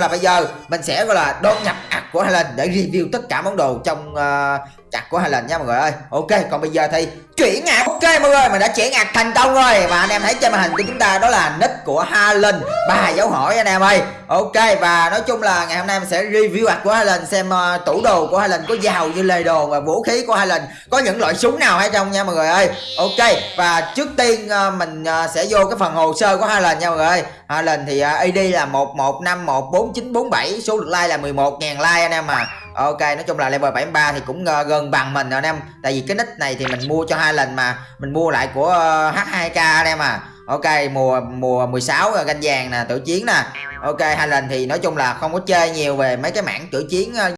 là bây giờ mình sẽ gọi là đôn nhập ạc của Highland để review tất cả món đồ trong uh, chặt của lần nha mọi người ơi. Ok còn bây giờ thì chuyển ngạc. ok mọi người mình đã chuyển ngạc thành công rồi. Và anh em thấy trên màn hình của chúng ta đó là nick của Harlan ba dấu hỏi anh em ơi. Ok và nói chung là ngày hôm nay mình sẽ review ạc của Harlan xem uh, tủ đồ của Harlan có giàu như lề đồ và vũ khí của Harlan có những loại súng nào hay trong nha mọi người ơi. Ok và trước tiên uh, mình uh, sẽ vô cái phần hồ sơ của Harlan nha mọi người ơi. Harlan thì uh, ID là một một năm một bốn chín bốn bảy số lượt like là 11.000 like anh em à ok nói chung là level 73 thì cũng uh, gần bằng mình rồi anh em. Tại vì cái nick này thì mình mua cho hai lần mà. Mình mua lại của ờ, uh, H2K anh em à. Ok mùa mùa 16 uh, ờ, ganh vàng nè tử chiến nè. Ok hai lần thì nói chung là không có chơi nhiều về mấy cái mảng tử chiến uh,